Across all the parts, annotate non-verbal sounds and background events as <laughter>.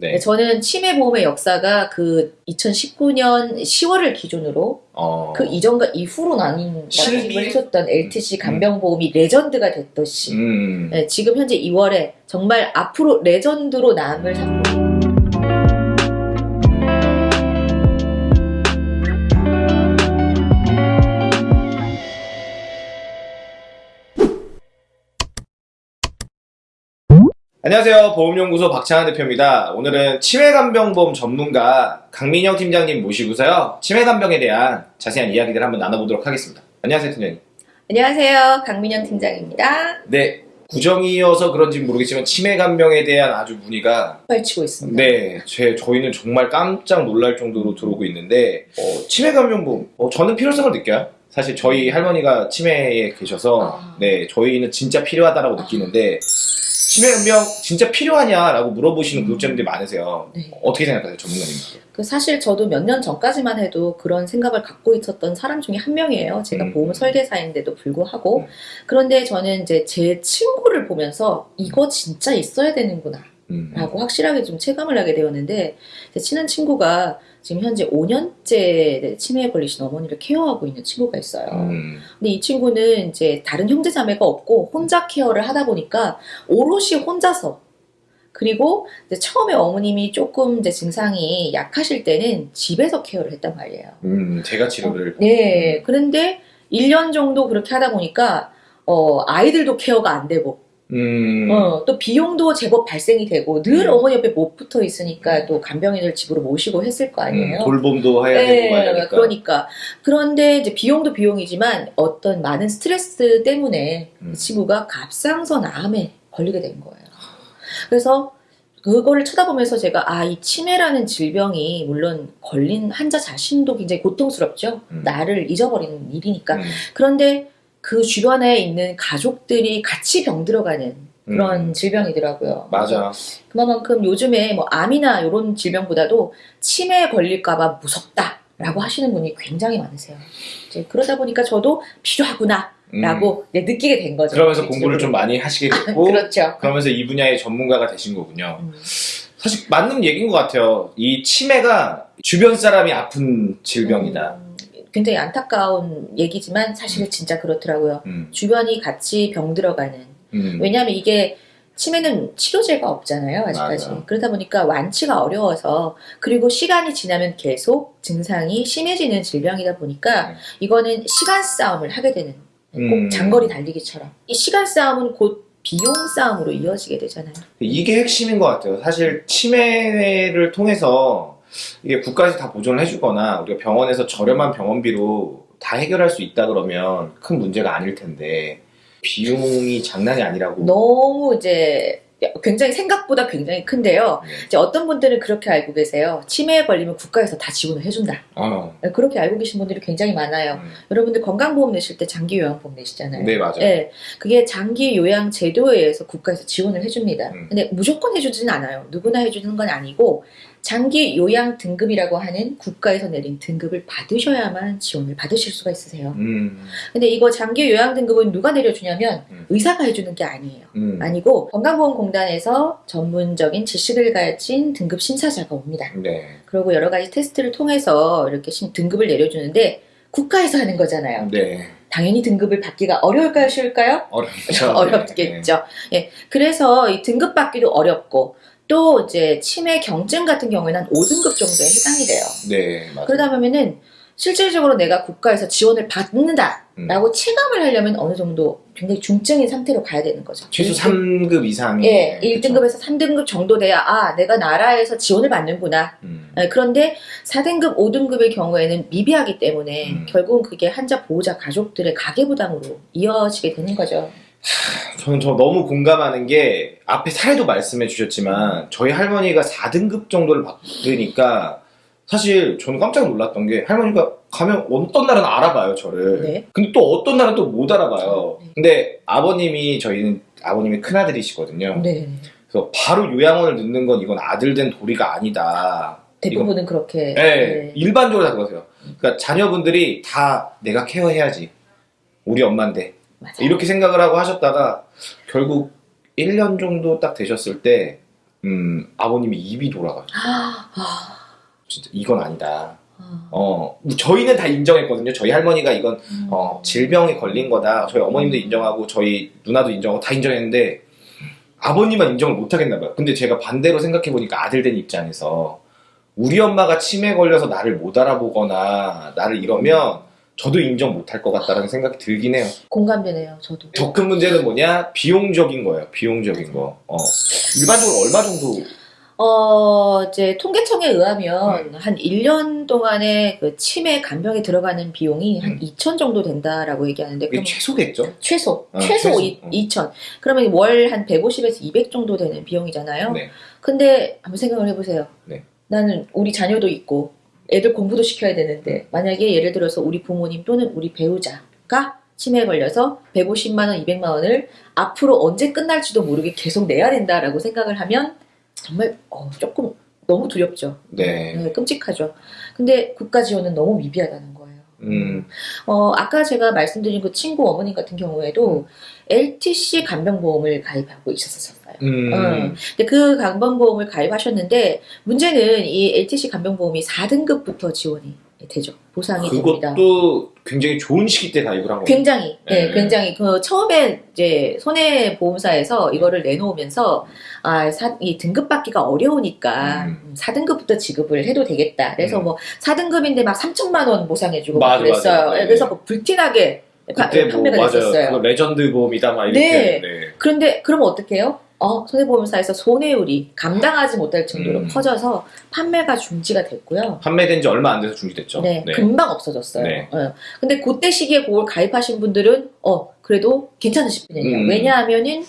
네. 네, 저는 치매 보험의 역사가 그 2019년 10월을 기준으로 어. 그 이전과 이후로 나뉜 실비- 말씀을 해줬던 LTC 간병보험이 레전드가 됐듯이 음. 네, 지금 현재 2월에 정말 앞으로 레전드로 남을 상품 안녕하세요. 보험연구소 박찬환 대표입니다. 오늘은 치매간병보험 전문가 강민영 팀장님 모시고서요. 치매간병에 대한 자세한 이야기들 한번 나눠보도록 하겠습니다. 안녕하세요, 팀장님. 안녕하세요 강민영 팀장입니다 네. 구정이어서 그런지 모르겠지만 치매간병에 대한 아주 문의가 펼치고 있습니다 네, 제, 저희는 정말 깜짝 놀랄 정도로 들어오고 있는데 어, 치매감염보험 어, 저는 필요성을 느껴요. 사실 저희 할머니가 치매에 계셔서 아. 네 저희는 진짜 필요하다라고 느끼는데 치매감염 진짜 필요하냐라고 물어보시는 구독자님들이 많으세요. 네. 어떻게 생각하세요, 전문가님? 그 사실 저도 몇 년 전까지만 해도 그런 생각을 갖고 있었던 사람 중에 한 명이에요. 제가 음. 보험 설계사인데도 불구하고. 음. 그런데 저는 이제 제 친구를 보면서 이거 진짜 있어야 되는구나. 음. 라고 확실하게 좀 체감을 하게 되었는데, 제 친한 친구가 지금 현재 5년째 치매에 걸리신 어머니를 케어하고 있는 친구가 있어요. 음. 근데 이 친구는 이제 다른 형제 자매가 없고 혼자 케어를 하다 보니까 오롯이 혼자서 그리고 처음에 어머님이 조금 이제 증상이 약하실 때는 집에서 케어를 했단 말이에요. 음, 제가 치료를 네. 그런데 1년 정도 그렇게 하다 보니까 어, 아이들도 케어가 안 되고 음. 어, 또 비용도 제법 발생이 되고 늘 음. 어머니 옆에 못 붙어 있으니까 또 간병인을 집으로 모시고 했을 거 아니에요. 음, 돌봄도 해야 되고 해야 되니까. 그러니까 그런데 이제 비용도 비용이지만 어떤 많은 스트레스 때문에 음. 이 친구가 갑상선 암에 걸리게 된 거예요. 그래서 그거를 쳐다보면서 제가 아 이 치매라는 질병이 물론 걸린 환자 자신도 굉장히 고통스럽죠. 음. 나를 잊어버리는 일이니까. 음. 그런데 그 주변에 있는 가족들이 같이 병들어가는 그런 음. 질병이더라고요. 맞아. 그만큼 요즘에 뭐 암이나 이런 질병보다도 치매에 걸릴까봐 무섭다 라고 하시는 분이 굉장히 많으세요. 이제 그러다 보니까 저도 필요하구나 라고 음. 이제 느끼게 된 거죠. 그러면서 공부를 좀 많이 하시게 <laughs> 됐고 그렇죠. 그러면서 이 분야의 전문가가 되신 거군요. 음. 사실 맞는 얘기인 것 같아요. 이 치매가 주변 사람이 아픈 질병이다. 음, 굉장히 안타까운 얘기지만 사실은 진짜 그렇더라고요. 음, 주변이 같이 병들어가는. 음, 왜냐하면 이게 치매는 치료제가 없잖아요, 아직까지. 맞아요. 그러다 보니까 완치가 어려워서 그리고 시간이 지나면 계속 증상이 심해지는 질병이다 보니까 음. 이거는 시간 싸움을 하게 되는 꼭 음. 장거리 달리기처럼 이 시간 싸움은 곧 비용 싸움으로 이어지게 되잖아요. 이게 핵심인 것 같아요. 사실 치매를 통해서 이게 국가에서 다 보존을 해주거나 우리가 병원에서 저렴한 병원비로 다 해결할 수 있다 그러면 큰 문제가 아닐 텐데 비용이 장난이 아니라고. 너무 이제 굉장히 생각보다 굉장히 큰데요. 네. 이제 어떤 분들은 그렇게 알고 계세요. 치매에 걸리면 국가에서 다 지원을 해준다. 어, 그렇게 알고 계신 분들이 굉장히 많아요. 음. 여러분들 건강보험 내실 때 장기 요양보험 내시잖아요. 네 맞아요. 네, 그게 장기 요양 제도에 의해서 국가에서 지원을 해줍니다. 음. 근데 무조건 해주지는 않아요. 누구나 해주는 건 아니고 장기 요양 등급이라고 하는 국가에서 내린 등급을 받으셔야만 지원을 받으실 수가 있으세요. 음, 근데 이거 장기 요양 등급은 누가 내려주냐면 음. 의사가 해주는 게 아니에요. 음. 아니고 건강보험공단에서 전문적인 지식을 가진 등급 심사자가 옵니다. 네. 그리고 여러 가지 테스트를 통해서 이렇게 신- 등급을 내려주는데 국가에서 하는 거잖아요. 네. 당연히 등급을 받기가 어려울까요, 쉬울까요? 어렵죠. <laughs> 어렵겠죠. 예. 그래서 이 등급 받기도 어렵고 또 이제 치매 경증 같은 경우에는 한 5등급 정도에 해당이 돼요. 네, 맞아요. 그러다 보면은 실질적으로 내가 국가에서 지원을 받는다라고 음. 체감을 하려면 어느 정도 굉장히 중증인 상태로 가야 되는 거죠. 최소 3급 이상이. 예, 그쵸? 1등급에서 3등급 정도 돼야 아, 내가 나라에서 지원을 받는구나. 음. 예, 그런데 4등급, 5등급의 경우에는 미비하기 때문에 음. 결국은 그게 환자 보호자 가족들의 가계 부담으로 이어지게 되는 거죠. 저는 저 너무 공감하는 게 앞에 사례도 말씀해 주셨지만 저희 할머니가 4등급 정도를 받으니까 사실 저는 깜짝 놀랐던 게 할머니가 가면 어떤 날은 알아봐요 저를 네. 근데 또 어떤 날은 또 못 알아봐요 네. 근데 아버님이 저희는 아버님이 큰아들이시거든요 네. 그래서 바로 요양원을 넣는 건 이건 아들 된 도리가 아니다 대부분은 그렇게. 네, 네. 일반적으로 다 그러세요 그러니까 자녀분들이 다 내가 케어해야지 우리 엄마인데 맞아요. 이렇게 생각을 하고 하셨다가 결국 1년 정도 딱 되셨을 때 음, 아버님이 입이 돌아가요. 아, 아, 진짜 이건 아니다. 아. 어, 저희는 다 인정했거든요. 저희 할머니가 이건 음. 어, 질병에 걸린 거다. 저희 어머님도 인정하고 저희 누나도 인정하고 다 인정했는데 아버님만 인정을 못 하겠나 봐요. 근데 제가 반대로 생각해 보니까 아들 된 입장에서 우리 엄마가 치매 걸려서 나를 못 알아보거나 나를 이러면 저도 인정 못할 것 같다라는 생각이 들긴 해요. 공감되네요, 저도. 더 큰 문제는 뭐냐? 비용적인 거예요. 비용적인 거. 어. 일반적으로 얼마 정도? 어, 이제 통계청에 의하면 음. 한 1년 동안에 그 치매 간병에 들어가는 비용이 한 음. 2천 정도 된다라고 얘기하는데 그럼 최소겠죠? 최소 어, 최소, 최소. 이, 어. 2천. 그러면 월 한 150에서 200 정도 되는 비용이잖아요. 네. 근데 한번 생각을 해보세요. 네. 나는 우리 자녀도 있고 애들 공부도 시켜야 되는데 만약에 예를 들어서 우리 부모님 또는 우리 배우자가 치매에 걸려서 150만 원, 200만 원을 앞으로 언제 끝날지도 모르게 계속 내야 된다라고 생각을 하면 정말 어, 조금 너무 두렵죠. 네. 네, 끔찍하죠. 근데 국가 지원은 너무 미비하다는 거예요. 음. 어, 아까 제가 말씀드린 그 친구 어머님 같은 경우에도 LTC 간병보험을 가입하고 있었었어요. 음. 어, 근데 그 간병보험을 가입하셨는데 문제는 이 LTC 간병보험이 4등급부터 지원이 되죠. 보상이 됩니다. 그것도 굉장히 좋은 시기 때 가입을 한 거예요. 굉장히, 네, 네. 굉장히 그 처음에 이제 손해보험사에서 이거를 내놓으면서 아, 사, 이 등급 받기가 어려우니까 음. 4등급부터 지급을 해도 되겠다. 그래서 음. 뭐 4등급인데 막 3천만 원 보상해주고 맞아, 그랬어요. 맞아. 네. 그래서 뭐 불티나게 파- 그때 뭐 판매가 맞아요. 됐었어요. 그거 레전드 보험이다 막 이렇게. 네. 네. 그런데 그러면 어떡해요? 어, 손해보험사에서 손해율이 감당하지 못할 정도로 음. 커져서 판매가 중지가 됐고요. 판매된 지 얼마 안 돼서 중지됐죠. 네, 금방 없어졌어요. 네. 어. 근데 그때 시기에 그걸 가입하신 분들은 어 그래도 괜찮으실 분이에요. 음. 왜냐하면은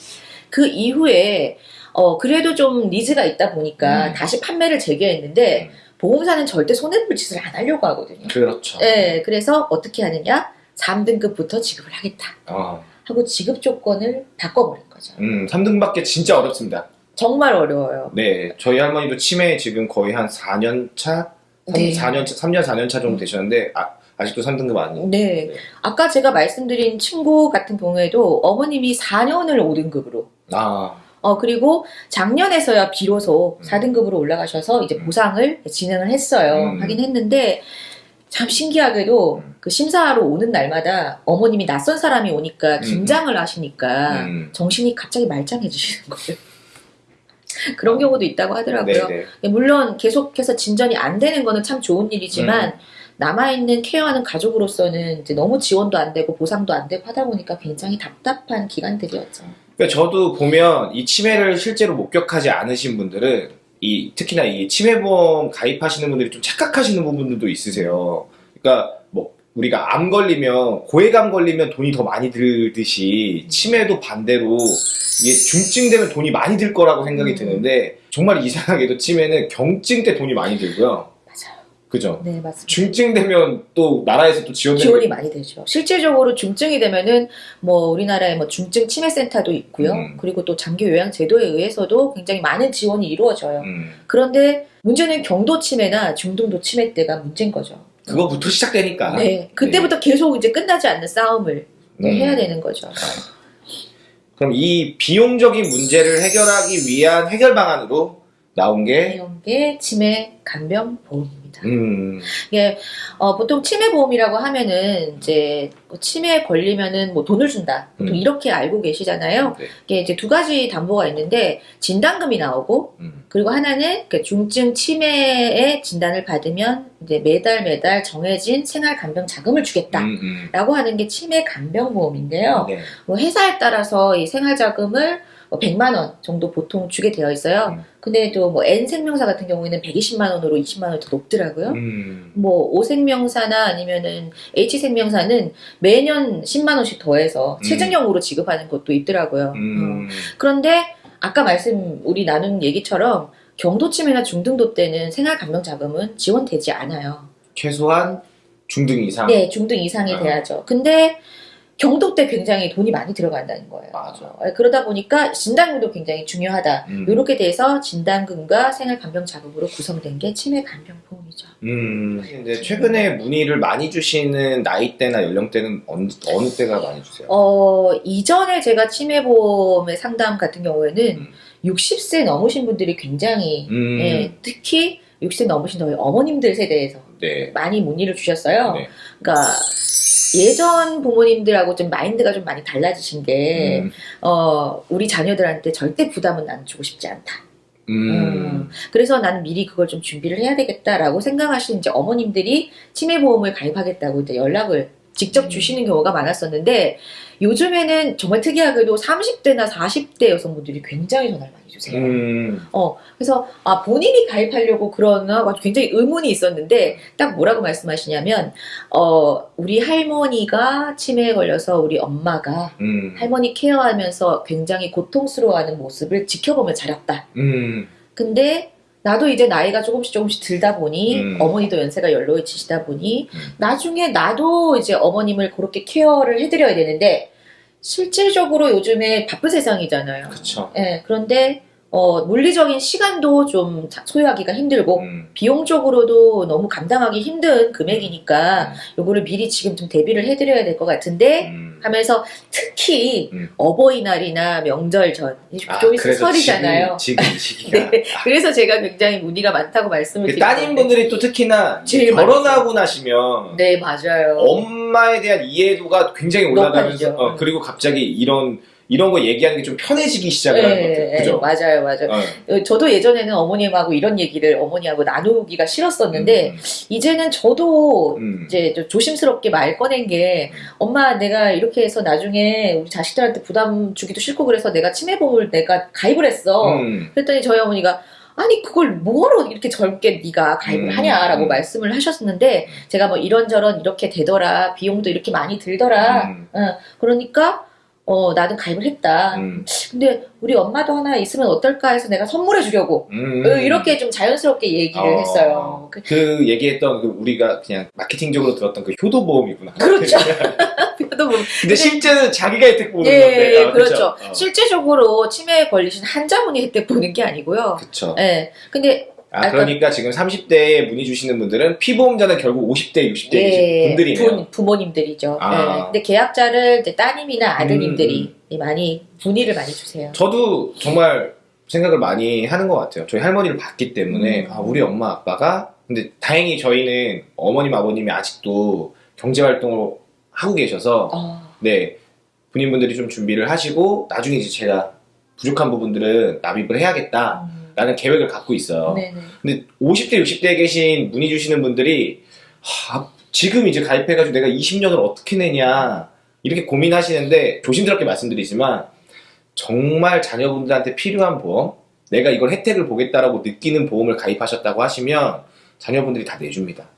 그 이후에 어 그래도 좀 needs가 있다 보니까 음. 다시 판매를 재개했는데 음. 보험사는 절대 손해볼 짓을 안 하려고 하거든요. 그렇죠. 네, 그래서 어떻게 하느냐? 3등급부터 지급을 하겠다 어. 하고 지급 조건을 바꿔버린 거죠. 음, 3등 받기 진짜 어렵습니다. 정말 어려워요. 네. 저희 할머니도 치매 지금 거의 한 4년 차? 3, 네. 4년 차, 3년, 4년 차 정도 되셨는데, 아, 아직도 3등급 아니에요. 네. 네. 아까 제가 말씀드린 친구 같은 경우에도 어머님이 4년을 5등급으로 아, 어, 그리고 작년에서야 비로소 음. 4등급으로 올라가셔서 이제 음. 보상을 진행을 했어요. 음. 하긴 했는데, 참 신기하게도 음. 그 심사하러 오는 날마다 어머님이 낯선 사람이 오니까 긴장을 하시니까 음. 정신이 갑자기 말짱해지시는 거예요. <laughs> 그런 경우도 있다고 하더라고요. 네네. 물론 계속해서 진전이 안 되는 거는 참 좋은 일이지만 남아있는 케어하는 가족으로서는 너무 지원도 안 되고 보상도 안 되고 하다 보니까 굉장히 답답한 기간들이었죠. 그러니까 저도 보면 이 치매를 실제로 목격하지 않으신 분들은 이 특히나 이 치매보험 가입하시는 분들이 좀 착각하시는 부분들도 있으세요. 그러니까 뭐 우리가 암 걸리면 고액암 걸리면 돈이 더 많이 들듯이 치매도 반대로 이게 중증 되면 돈이 많이 들 거라고 생각이 음. 드는데 정말 이상하게도 치매는 경증 때 돈이 많이 들고요. 그죠? 네, 맞습니다. 중증 되면 또 나라에서 또 지원되는 지원이 많이 되죠. 실질적으로 중증이 되면은 뭐 우리나라에 뭐 중증 치매 센터도 있고요. 음. 그리고 또 장기 요양 제도에 의해서도 굉장히 많은 지원이 이루어져요. 음, 그런데 문제는 경도 치매나 중등도 치매 때가 문제인 거죠. 그거부터 시작되니까. 네, 그때부터 계속 이제 끝나지 않는 싸움을 네, 음. 해야 되는 거죠. 그럼 이 비용적인 문제를 해결하기 위한 해결 방안으로 나온 게 이런 게 치매 간병 보험입니다. 음, 이게 어, 보통 치매 보험이라고 하면은 이제 뭐 치매에 걸리면은 뭐 돈을 준다. 보통 음. 이렇게 알고 계시잖아요. 네. 이게 이제 두 가지 담보가 있는데 진단금이 나오고 음, 그리고 하나는 그 중증 치매의 진단을 받으면 이제 매달 매달 정해진 생활 간병 자금을 주겠다. 음, 음. 라고 하는 게 치매 간병 보험인데요. 네. 뭐 회사에 따라서 이 생활 자금을 뭐 100만 원 정도 보통 주게 되어 있어요. 음. 근데 또 뭐 N 생명사 같은 경우에는 120만 원으로 20만 원이 더 높더라고요. 음, 뭐 오생명사나 아니면은 H생명사는 매년 10만 원씩 더해서 음. 최저형으로 지급하는 것도 있더라고요. 어. 음, 그런데 아까 말씀 우리 나눈 얘기처럼 경도치매나 중등도 때는 생활감병 자금은 지원되지 않아요. 최소한 중등 이상. 네, 중등 이상이 아. 돼야죠. 근데 경도 때 굉장히 돈이 많이 들어간다는 거예요. 맞아. 어, 그러다 보니까 진단금도 굉장히 중요하다. 음. 이렇게 돼서 진단금과 생활감병 자금으로 구성된 게 치매 간병 보험이죠. 음, 근데 최근에 문의를 많이 주시는 나이대나 연령대는 어느, 어느 때가 많이 주세요? 어, 이전에 제가 치매보험의 상담 같은 경우에는 음. 60세 넘으신 분들이 굉장히 음, 예, 특히 60세 넘으신 저희 어머님들 세대에서 네. 많이 문의를 주셨어요. 네. 그러니까 예전 부모님들하고 좀 마인드가 좀 많이 달라지신 게 음, 어, 우리 자녀들한테 절대 부담은 난 주고 싶지 않다. 음, 음, 그래서 나는 미리 그걸 좀 준비를 해야 되겠다라고 생각하시는 이제 어머님들이 치매보험을 가입하겠다고 이제 연락을 직접 음. 주시는 경우가 많았었는데 요즘에는 정말 특이하게도 30대나 40대 여성분들이 굉장히 전화를 많이 주세요. 음, 그래서 아 본인이 가입하려고 그러나 굉장히 의문이 있었는데 딱 뭐라고 말씀하시냐면 어 우리 할머니가 치매에 걸려서 우리 엄마가 음, 할머니 케어하면서 굉장히 고통스러워하는 모습을 지켜보며 자랐다. 음, 근데 나도 이제 나이가 조금씩 조금씩 들다 보니 음. 어머니도 연세가 연로해지시다 보니 음. 나중에 나도 이제 어머님을 그렇게 케어를 해드려야 되는데 실질적으로 요즘에 바쁜 세상이잖아요. 그쵸. 예, 그런데 어, 물리적인 시간도 좀 자- 소유하기가 힘들고 음, 비용적으로도 너무 감당하기 힘든 금액이니까 요거를 미리 지금 좀 대비를 해드려야 될 것 같은데 음. 하면서 특히 음. 어버이날이나 명절 전 이제 아, 좀 있으면 그래서 설이잖아요. 지금, 시기가. <laughs> 네, 그래서 제가 굉장히 문의가 많다고 말씀을 그 드리는 따님분들이 또 특히나 제일 결혼하고 나시면 네 맞아요. 엄마에 대한 이해도가 굉장히 올라가면서. 어, 그리고 갑자기 이런 이런 거 얘기하는 게 좀 편해지기 시작을 하는 것 같아요. 네, 그죠? 맞아요, 맞아요. 어. 어, 저도 예전에는 어머님하고 이런 얘기를 어머니하고 나누기가 싫었었는데 음, 이제는 저도 음, 이제 좀 조심스럽게 말 꺼낸 게 엄마 내가 이렇게 해서 나중에 우리 자식들한테 부담 주기도 싫고 그래서 내가 치매보험을 내가 가입을 했어. 음, 그랬더니 저희 어머니가 아니 그걸 뭐하러 이렇게 젊게 네가 가입을 음, 하냐라고 음. 말씀을 하셨는데 제가 뭐 이런저런 이렇게 되더라 비용도 이렇게 많이 들더라 음, 어, 그러니까 어 나는 가입을 했다 음, 근데 우리 엄마도 하나 있으면 어떨까 해서 내가 선물해 주려고 음. 어, 이렇게 좀 자연스럽게 얘기를 어, 했어요 그- 그 얘기했던 그 우리가 그냥 마케팅적으로 들었던 그 효도 보험이구나. 그렇죠. <laughs> <laughs> 또 뭐- 근데 실제는 자기가 혜택 보는 예, 건데. 예, 아, 그렇죠. 어, 실제적으로 치매에 걸리신 환자분이 혜택 보는 게 아니고요. 그쵸. 예. 근데 아, 그러니까 지금 30대에 문의 주시는 분들은 피보험자는 결국 50대, 60대 예, 분들이네요. 부, 부모님들이죠. 아. 예. 근데 계약자를 이제 따님이나 아드님들이 음, 많이 문의를 많이 주세요. 저도 정말 생각을 많이 하는 것 같아요. 저희 할머니를 봤기 때문에 음. 아, 우리 엄마 아빠가 근데 다행히 저희는 어머님 아버님이 아직도 경제 활동을 하고 계셔서 어, 네 군인분들이 좀 준비를 하시고 나중에 이제 제가 부족한 부분들은 납입을 해야겠다 라는 음, 계획을 갖고 있어요. 네네. 근데 50대 60대에 계신 문의 주시는 분들이 하, 지금 이제 가입해가지고 내가 20년을 어떻게 내냐 이렇게 고민하시는데 조심스럽게 말씀드리지만 정말 자녀분들한테 필요한 보험 내가 이걸 혜택을 보겠다라고 느끼는 보험을 가입하셨다고 하시면 자녀분들이 다 내줍니다.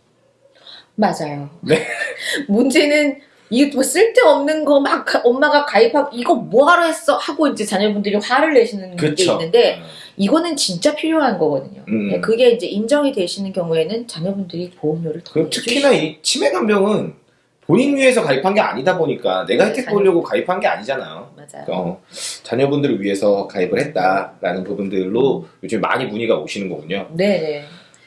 맞아요. 네. <laughs> 문제는 이게 뭐 쓸데없는 거 막 엄마가 가입하고 이거 뭐하러 했어 하고 이제 자녀분들이 화를 내시는 게 그쵸? 있는데 이거는 진짜 필요한 거거든요. 음. 예, 그게 이제 인정이 되시는 경우에는 자녀분들이 보험료를 더 특히나 이 치매 간병은 본인 위해서 가입한 게 아니다 보니까 내가 네, 혜택 자녀- 보려고 가입한 게 아니잖아요. 맞아요. 어, 자녀분들을 위해서 가입을 했다라는 부분들로 요즘 많이 문의가 오시는 거군요. 네네.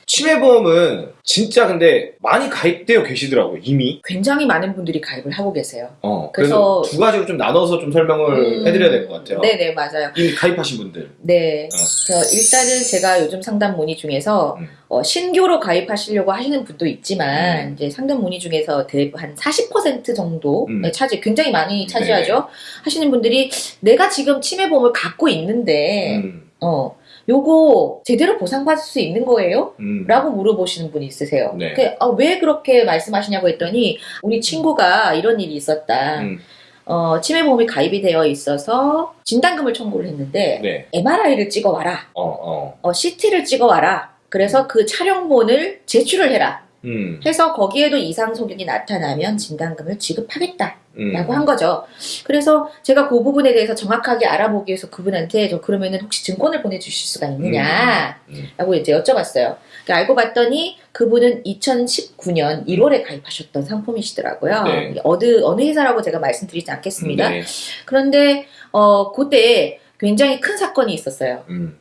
치매보험은 진짜 근데 많이 가입되어 계시더라고요, 이미. 굉장히 많은 분들이 가입을 하고 계세요. 어, 그래서, 그래서- 두 가지로 좀 나눠서 좀 설명을 음, 해드려야 될 것 같아요. 네네 맞아요. 이미 가입하신 분들. 네. 어. 그래서 일단은 제가 요즘 상담 문의 중에서 음. 어, 신규로 가입하시려고 하시는 분도 있지만 음. 이제 상담 문의 중에서 대부 한 40% 정도 음. 네, 차지 굉장히 많이 차지하죠. 하시는 분들이 내가 지금 치매보험을 갖고 있는데 음, 어 요거 제대로 보상받을 수 있는 거예요? 음. 라고 물어보시는 분이 있으세요. 네. 그, 아, 왜 그렇게 말씀하시냐고 했더니 우리 친구가 이런 일이 있었다. 음, 어, 치매보험이 가입이 되어 있어서 진단금을 청구를 했는데 네. MRI를 찍어와라. 어, 어. 어, CT를 찍어와라. 그래서 그 촬영본을 제출을 해라. 음, 해서 거기에도 이상 소견이 나타나면 진단금을 지급하겠다. 음. 라고 한 거죠. 그래서 제가 그 부분에 대해서 정확하게 알아보기 위해서 그분한테 저 그러면은 혹시 증권을 보내주실 수가 있느냐? 음, 음. 라고 이제 여쭤봤어요. 그러니까 알고 봤더니 그분은 2019년 1월에 가입하셨던 상품이시더라고요. 네. 어느, 어느 회사라고 제가 말씀드리지 않겠습니다. 네. 그런데, 어, 그때 굉장히 큰 사건이 있었어요. 음,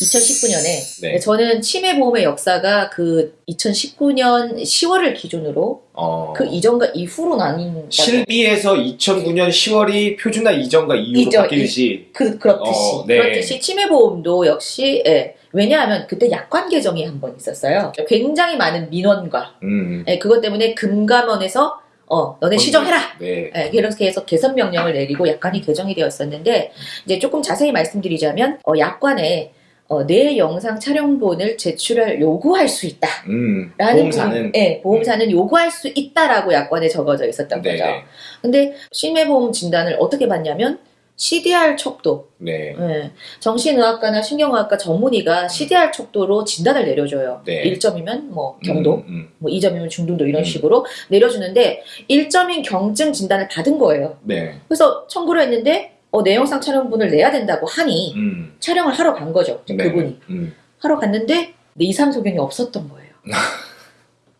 2019년에 네. 저는 치매 보험의 역사가 그 2019년 10월을 기준으로 어, 그 이전과 이후로 나뉜다. 실비에서 2009년 10월이 표준화 이전과 이후로 이전, 바뀌듯이 그, 그렇듯이. 어, 네. 그렇듯이 치매 보험도 역시, 예. 왜냐하면 그때 약관 개정이 한 번 있었어요. 굉장히 많은 민원과, 음, 예, 그것 때문에 금감원에서, 어, 너네 시정해라! 네. 예, 그렇게 해서 개선 명령을 내리고 약관이 개정이 되었었는데, 이제 조금 자세히 말씀드리자면, 어, 약관에, 어, 내 영상 촬영본을 제출할 요구할 수 있다. 음, 라는 보험사는 부분, 예, 보험사는 요구할 수 있다라고 약관에 적어져 있었던 네, 거죠. 네. 근데 치매보험 진단을 어떻게 받냐면 CDR 척도, 네. 예, 정신의학과나 신경의학과 전문의가 CDR 척도로 진단을 내려줘요. 네. 1점이면 뭐 경도, 음, 음, 뭐 2점이면 중등도 이런 음. 식으로 내려주는데 1점인 경증 진단을 받은 거예요. 네. 그래서 청구를 했는데 어, 내 영상 촬영본을 내야 된다고 하니 음, 촬영을 하러 간 거죠. 네. 그분이. 음, 하러 갔는데 이상 소견이 없었던 거예요. <laughs>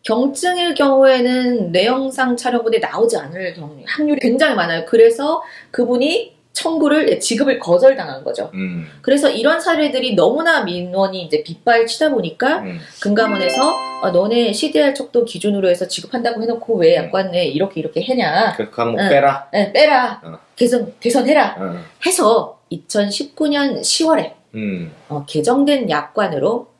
경증일 경우에는 내 영상 촬영본에 나오지 않을 경우 확률이 굉장히 많아요. 그래서 그분이 청구를 지급을 거절당한 거죠. 음, 그래서 이런 사례들이 너무나 민원이 이제 빗발치다 보니까 음, 금감원에서 어, 너네 CDR 척도 기준으로 해서 지급한다고 해놓고 왜 약관에 이렇게 이렇게 해냐? 그 항목 응. 빼라. 네, 빼라. 어. 개선 개선해라. 어, 해서 2019년 10월에 음, 어, 개정된 약관으로 어,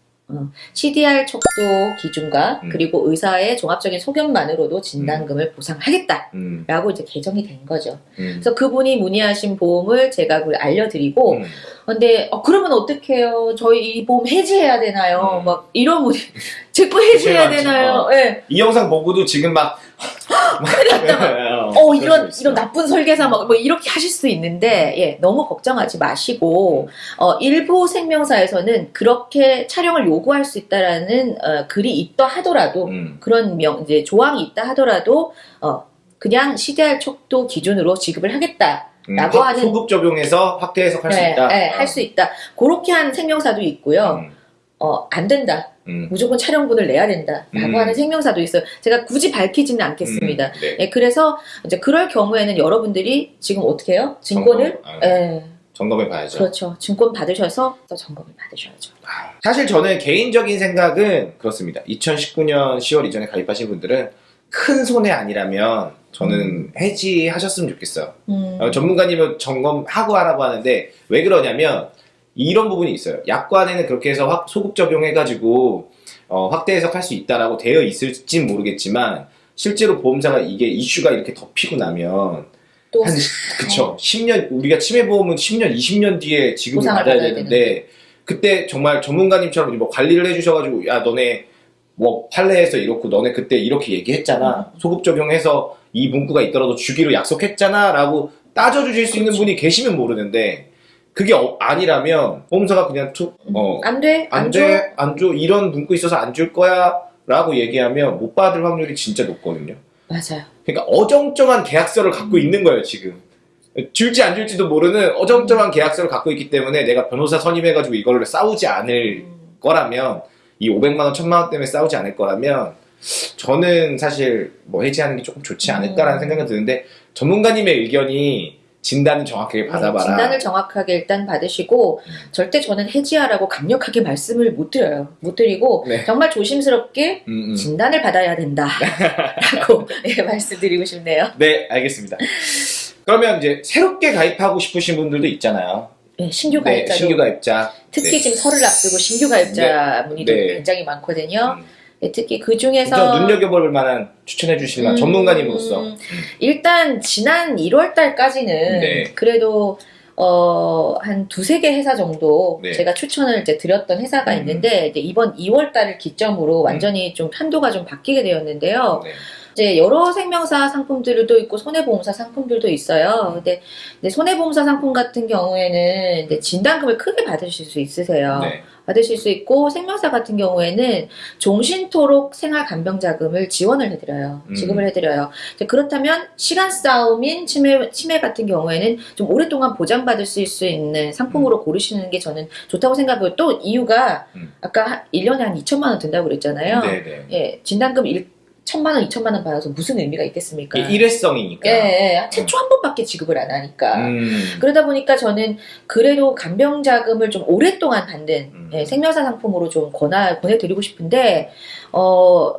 CDR 척도 기준과 음. 그리고 의사의 종합적인 소견만으로도 진단금을 보상하겠다라고 음, 이제 개정이 된 거죠. 음, 그래서 그분이 문의하신 보험을 제가 알려드리고, 음, 근데 어, 그러면 어떡해요? 저희 이 보험 해지해야 되나요? 음. 막 이런 문의, 제거 <laughs> 해지해야. 되나요? 어. 예. 이 영상 보고도 지금 막 <laughs> <laughs> 어, 이런, 이런 나쁜 설계사, 막, 뭐, 이렇게 하실 수 있는데, 예, 너무 걱정하지 마시고, 어, 일부 생명사에서는 그렇게 촬영을 요구할 수 있다라는, 어, 글이 있다 하더라도, 음, 그런 명, 이제 조항이 있다 하더라도, 어, 그냥 CDR 척도 기준으로 지급을 하겠다. 음, 라고 확- 하는- 소급 적용해서 확대 해석할 수 네, 있다. 네, 할수 있다. 그렇게 한 생명사도 있고요. 음, 어, 안 된다. 음, 무조건 촬영본을 내야 된다. 라고 음. 하는 생명사도 있어요. 제가 굳이 밝히지는 않겠습니다. 음, 네. 예, 그래서 이제 그럴 경우에는 여러분들이 지금 어떻게 해요? 증권을 점검, 아, 예, 점검해 봐야죠. 그렇죠. 증권 받으셔서 또 점검을 받으셔야죠. 사실 저는 개인적인 생각은 그렇습니다. 2019년 10월 이전에 가입하신 분들은 큰 손해 아니라면 저는 해지하셨으면 좋겠어요. 음, 어, 전문가님은 점검하고 하라고 하는데 왜 그러냐면 이런 부분이 있어요. 약관에는 그렇게 해서 확- 소급 적용해가지고 어, 확대 해석할 수 있다라고 되어 있을진 모르겠지만 실제로 보험사가 이게 이슈가 이렇게 덮이고 나면 또 한 그쵸. 10년 우리가 치매보험은 10년 20년 뒤에 보상을 받아야 받아야 되는데 그때 정말 전문가님처럼 뭐 관리를 해주셔가지고 야 너네 뭐 판례에서 이렇고 너네 그때 이렇게 얘기했잖아. 소급 적용해서 이 문구가 있더라도 주기로 약속했잖아 라고 따져주실 수 있는 그렇죠. 분이 계시면 모르는데 그게 어- 아니라면 보험사가 그냥 투, 어, 안 돼, 안, 안 줘. 돼, 안 줘, 이런 문구 있어서 안 줄 거야 라고 얘기하면 못 받을 확률이 진짜 높거든요. 맞아요. 그러니까 어정쩡한 계약서를 갖고 있는 거예요, 지금. 줄지 안 줄지도 모르는 어정쩡한 계약서를 갖고 있기 때문에 내가 변호사 선임해가지고 이거를 싸우지 않을 음, 거라면, 이 500만원, 1000만원 때문에 싸우지 않을 거라면, 저는 사실 뭐 해지하는 게 조금 좋지 않을까라는 음. 생각은 드는데, 전문가님의 의견이 진단을 정확하게 받아봐라. 네, 진단을 정확하게 일단 받으시고 음. 절대 저는 해지하라고 강력하게 말씀을 못 드려요. 못 드리고 네. 정말 조심스럽게 음, 음. 진단을 받아야 된다라고 <laughs> 예, 말씀드리고 싶네요. 네, 알겠습니다. 그러면 이제 새롭게 가입하고 싶으신 분들도 있잖아요. 예, 신규 네, 가입자도 신규 가입자. 특히 네. 지금 설을 앞두고 신규 가입자 문의도 네. 굉장히 많거든요. 음. 예, 특히 그 중에서 저 눈여겨볼 만한 추천해 주실 만한 음, 전문가님으로서 일단 지난 1월 달까지는 네. 그래도 어, 한 두세 개 회사 정도 네. 제가 추천을 이제 드렸던 회사가 음. 있는데 이제 이번 2월 달을 기점으로 완전히 좀 편도가 좀 바뀌게 되었는데요. 네. 이제 여러 생명사 상품들도 있고 손해보험사 상품들도 있어요. 근데 이제 손해보험사 상품 같은 경우에는 진단금을 크게 받으실 수 있으세요. 네. 받으실 수 있고 생명사 같은 경우에는 종신토록 생활간병자금을 지원을 해드려요. 음. 지급을 해드려요. 그렇다면 시간 싸움인 치매, 치매 같은 경우에는 좀 오랫동안 보장받을 수 있는 상품으로 고르시는 게 저는 좋다고 생각해요. 또 이유가 음. 아까 한 1년에 한 2천만 원 든다고 그랬잖아요. 네, 네. 예, 진단금 일, 천만 원, 이천만 원 받아서 무슨 의미가 있겠습니까? 일회성이니까. 예, 예. 최초 한 번밖에 지급을 안 하니까. 음. 그러다 보니까 저는 그래도 간병 자금을 좀 오랫동안 받는 음. 예, 생명사 상품으로 좀 권하, 보내드리고 싶은데, 어,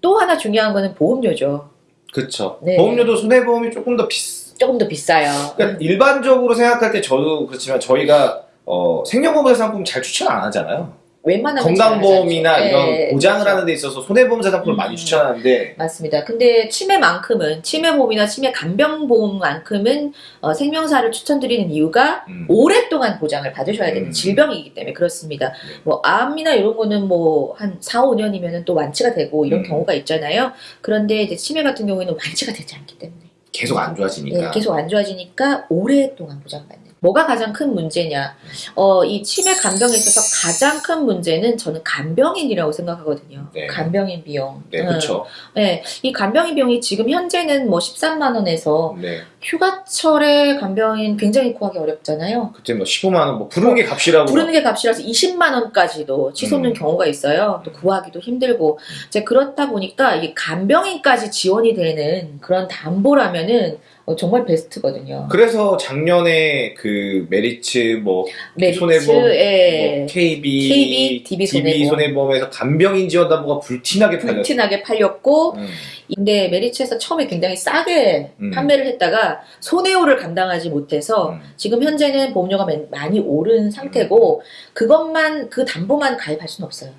또 하나 중요한 거는 보험료죠. 그쵸. 네. 보험료도 손해보험이 조금 더 비싸. 조금 더 비싸요. 그러니까 일반적으로 생각할 때 저도 그렇지만 저희가 어, 생명보험 상품 잘 추천 안 하잖아요. 웬만하면 건강보험이나. 이런 예, 보장을 그렇죠. 하는 데 있어서 손해보험 사 상품을 음. 많이 추천하는데 맞습니다. 근데 치매만큼은 치매보험이나 치매 간병보험만큼은 어, 생명사를 추천드리는 이유가 음. 오랫동안 보장을 받으셔야 되는 음. 질병이기 때문에 그렇습니다. 네. 뭐 암이나 이런 거는 뭐 한 4, 5년이면은 또 완치가 되고 이런 음. 경우가 있잖아요. 그런데 이제 치매 같은 경우에는 완치가 되지 않기 때문에 계속 안 좋아지니까. 예, 계속 안 좋아지니까 오랫동안 보장받는. 뭐가 가장 큰 문제냐? 어, 이 치매 간병에 있어서 가장 큰 문제는 저는 간병인이라고 생각하거든요. 네. 간병인 비용. 네, 음. 그렇죠. 네, 이 간병인 비용이 지금 현재는 뭐 13만 원에서 네. 휴가철에 간병인 굉장히 구하기 어렵잖아요. 그때 뭐 15만 원, 뭐 부르는 게 값이라고. 부르는 게 값이라서 20만 원까지도 치솟는 음. 경우가 있어요. 또 구하기도 힘들고. 이제 그렇다 보니까 이 간병인까지 지원이 되는 그런 담보라면은 어, 정말 베스트거든요. 그래서 작년에 그 메리츠 뭐 메리츠, 손해보험, 예. 뭐 KB, KB, DB 손해보험. 손해보험에서 간병인 지원담보가 불티나게 팔렸어요. 불티나게 팔렸고, 음. 근데 메리츠에서 처음에 굉장히 싸게 음. 판매를 했다가 손해호를 감당하지 못해서 음. 지금 현재는 보험료가 맨- 많이 오른 상태고 그것만 그 담보만 가입할 수는 없어요.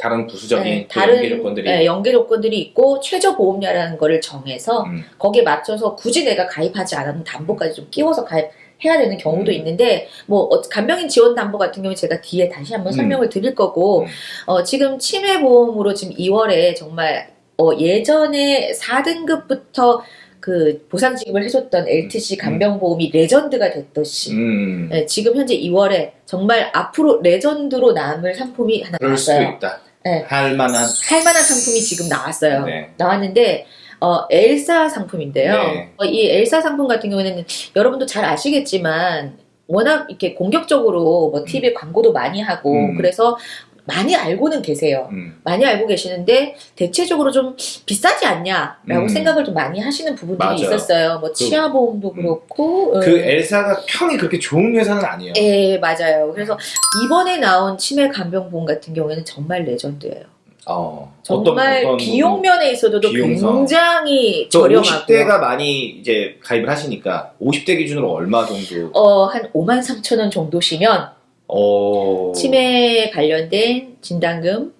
다른 부수적인 네, 그 다른 연계 조건들이 네, 연계 조건들이 있고 최저 보험료라는 거를 정해서 음. 거기에 맞춰서 굳이 내가 가입하지 않아도 담보까지 좀 끼워서 가입 해야 되는 경우도 음. 있는데 뭐 어, 간병인 지원 담보 같은 경우 제가 뒤에 다시 한번 음. 설명을 드릴 거고 음. 어, 지금 치매 보험으로 지금 2월에 정말 어, 예전에 4등급부터 그 보상 지급을 해줬던 LTC 간병보험이 레전드가 됐듯이 음. 네, 지금 현재 2월에 정말 앞으로 레전드로 남을 상품이 하나 나왔어요. 네. 할 만한. 할 만한 상품이 지금 나왔어요. 네. 나왔는데 어, 엘사 상품인데요. 네. 어, 이 엘사 상품 같은 경우에는 여러분도 잘 아시겠지만 워낙 이렇게 공격적으로 뭐 TV 광고도 많이 하고 음. 그래서 많이 알고는 계세요. 음. 많이 알고 계시는데 대체적으로 좀 비싸지 않냐라고 음. 생각을 좀 많이 하시는 부분들이 맞아요. 있었어요. 뭐 치아 보험도 그렇고 그 음. 엘사가 평이 그렇게 좋은 회사는 아니에요. 예, 맞아요. 그래서 이번에 나온 치매 간병보험 같은 경우에는 정말 레전드예요. 어. 정말 어떤- 어떤 비용 면에 있어서도 비용성. 굉장히 또 저렴하고 50대가 많이 이제 가입을 하시니까 50대 기준으로 얼마 정도? 어, 한 5만 3천 원 정도시면 어. 치매 관련된 진단금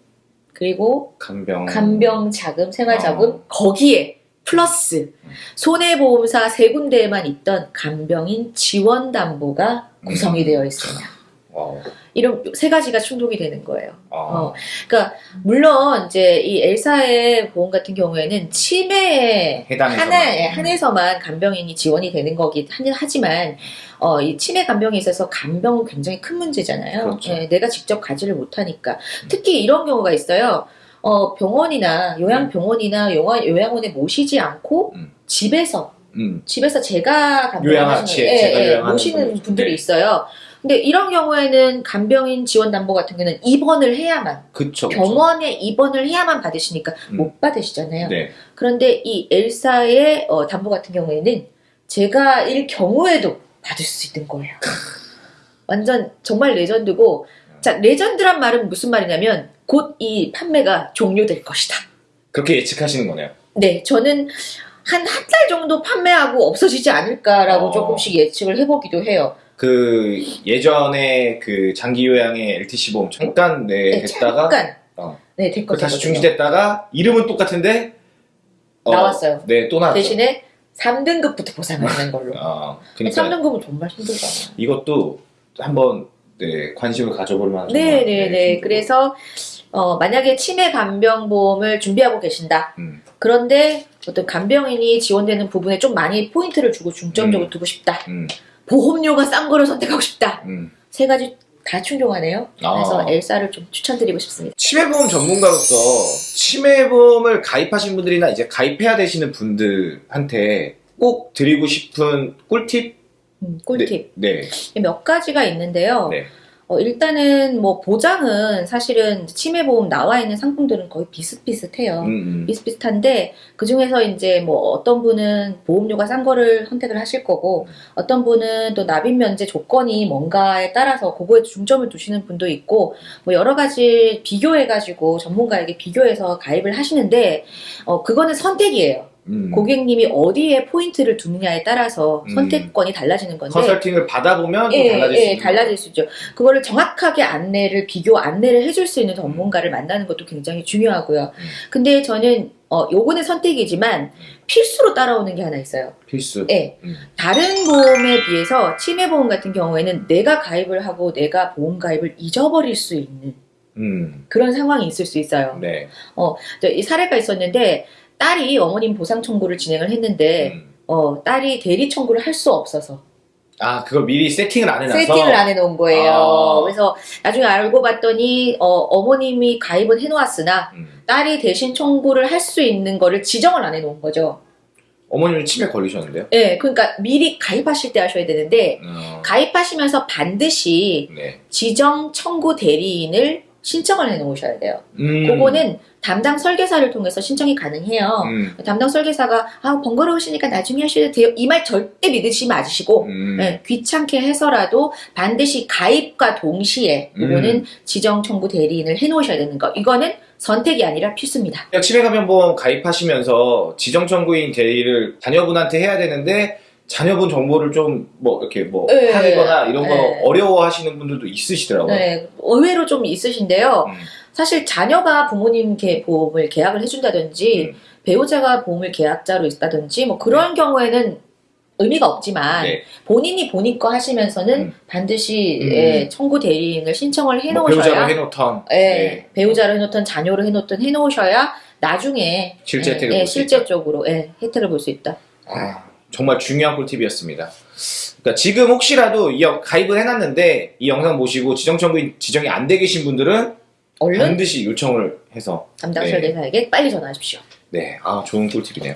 그리고 간병. 간병 자금, 생활 자금 어. 거기에 플러스 손해보험사 세 군데에만 있던 간병인 지원 담보가 구성이 음. 되어 있습니다. 어. 이런 세 가지가 충족이 되는 거예요. 어. 어. 그러니까 물론 이제 이 엘사의 보험 같은 경우에는 치매에 해당해서만. 하나에 한해서만 간병인이 지원이 되는 거긴 하- 하지만 어, 이 치매 간병에 있어서 간병은 굉장히 큰 문제잖아요. 그렇죠. 예, 내가 직접 가지를 못하니까 특히 이런 경우가 있어요. 어, 병원이나 요양병원이나 요양, 요양원에 모시지 않고 음. 집에서 음. 집에서 제가 간병을 요양하- 하시는 제- 예, 예, 모시는 분들. 분들이 네. 있어요. 근데 이런 경우에는 간병인 지원 담보 같은 경우는 입원을 해야만 그쵸. 그쵸. 병원에 입원을 해야만 받으시니까 음. 못 받으시잖아요. 네. 그런데 이 엘사의 어, 담보 같은 경우에는 제가 일 경우에도 받을 수 있는 거예요. <laughs> 완전 정말 레전드고 자 레전드란 말은 무슨 말이냐면 곧 이 판매가 종료될 것이다. 그렇게 예측하시는 거네요. 네, 저는 한 한 달 정도 판매하고 없어지지 않을까라고 어. 조금씩 예측을 해보기도 해요. 그 예전에 그 장기 요양의 LTC 보험 잠깐 네, 네, 됐다가 잠깐 어. 네그 됐거든요. 다시 중지됐다가 이름은 똑같은데 어, 나왔어요. 네, 또 나왔죠. 대신에 3등급부터 보상을 하는 <laughs> 걸로. 어, 그러니까 3등급은 정말 힘들잖아요. 이것도 한번 네, 관심을 가져볼 만한 네, 정말, 네, 네. 정보. 그래서 어, 만약에 치매 간병 보험을 준비하고 계신다. 음, 그런데 어떤 간병인이 지원되는 부분에 좀 많이 포인트를 주고 중점적으로 음. 두고 싶다. 음, 보험료가 싼 거를 선택하고 싶다. 음. 세 가지 다 충족하네요. 아. 그래서 엘사를 좀 추천드리고 싶습니다. 치매보험 전문가로서 치매보험을 가입하신 분들이나 이제 가입해야 되시는 분들한테 꼭 드리고 싶은 꿀팁? 음, 꿀팁. 네. 몇 가지가 있는데요. 네. 어, 일단은 뭐 보장은 사실은 치매보험 나와 있는 상품들은 거의 비슷비슷해요. 음, 음. 비슷비슷한데 그 중에서 이제 뭐 어떤 분은 보험료가 싼 거를 선택을 하실 거고 어떤 분은 또 납입 면제 조건이 뭔가에 따라서 그거에 중점을 두시는 분도 있고 뭐 여러 가지 비교해 가지고 전문가에게 비교해서 가입을 하시는데 어 그거는 선택이에요. 음. 고객님이 어디에 포인트를 두느냐에 따라서 음. 선택권이 달라지는 건데 컨설팅을 받아보면 또 예, 달라질 예, 수 있는 달라질 수 있죠. 그거를 정확하게 안내를 비교 안내를 해줄 수 있는 전문가를 만나는 것도 굉장히 중요하고요. 음. 근데 저는 어 요거는 선택이지만 필수로 따라오는 게 하나 있어요. 필수. 예. 음. 다른 보험에 비해서 치매 보험 같은 경우에는 내가 가입을 하고 내가 보험 가입을 잊어버릴 수 있는 음. 그런 상황이 있을 수 있어요. 네. 저이 사례가 있었는데 딸이 어머님 보상 청구를 진행을 했는데 음. 어 딸이 대리 청구를 할 수 없어서 아, 그걸 미리 세팅을 안 해놔서. 세팅을 안 해놓은 거예요. 아. 그래서 나중에 알고 봤더니 어, 어머님이 가입은 해놓았으나 음. 딸이 대신 청구를 할 수 있는 거를 지정을 안 해놓은 거죠. 어머님이 치매 걸리셨는데요? 예, 그러니까 미리 가입하실 때 하셔야 되는데 어. 가입하시면서 반드시 네. 지정 청구 대리인을 신청을 해놓으셔야 돼요. 음. 그거는 담당 설계사를 통해서 신청이 가능해요. 음. 담당 설계사가 아 번거로우시니까 나중에 하셔도 돼요. 이 말 절대 믿으시 마시고 음. 네, 귀찮게 해서라도 반드시 가입과 동시에 음. 이거는 지정 청구 대리인을 해놓으셔야 되는 거. 이거는 선택이 아니라 필수입니다. 치매감염보험 가입하시면서 지정청구인 대리를 자녀분한테 해야 되는데 자녀분 정보를 좀 뭐 이렇게 뭐 네. 하거나 이런 거 네. 어려워하시는 분들도 있으시더라고요. 네, 의외로 좀 있으신데요. 음. 사실 자녀가 부모님 개- 보험을 계약을 해준다든지 음. 배우자가 보험을 계약자로 있다든지 뭐 그런 경우에는 의미가 없지만 네. 본인이 본인 거 하시면서는 음. 반드시 음. 예, 청구 대리인을 신청을 뭐 해놓으셔야 배우자로 해놓던 예, 네. 배우자로 해놓든 자녀로 해놓든 해놓으셔야 나중에 실제 예, 혜택을 예, 실제적으로 예, 혜택을 볼 수 있다. 아, 정말 중요한 꿀팁이었습니다. 그러니까 지금 혹시라도 이 여- 가입을 해놨는데 이 영상 보시고 지정 청구인 지정이 안 돼 계신 분들은 얼른 반드시 요청을 해서 담당 네. 설계사에게 빨리 전화하십시오. 네, 아 좋은 꿀팁이네요.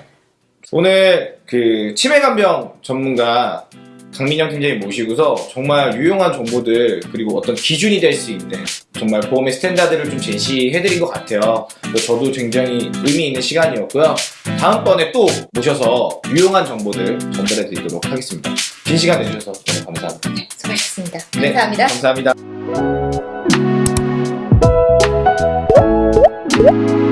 오늘 그 치매 간병 전문가 강민영 팀장님 모시고서 정말 유용한 정보들 그리고 어떤 기준이 될 수 있는 정말 보험의 스탠다드를 좀 제시해드린 것 같아요. 저도 굉장히 의미 있는 시간이었고요. 다음번에 또 모셔서 유용한 정보들 전달해드리도록 하겠습니다. 긴 시간 내주셔서 너무 감사합니다. 네, 수고하셨습니다. 네, 감사합니다. 감사합니다.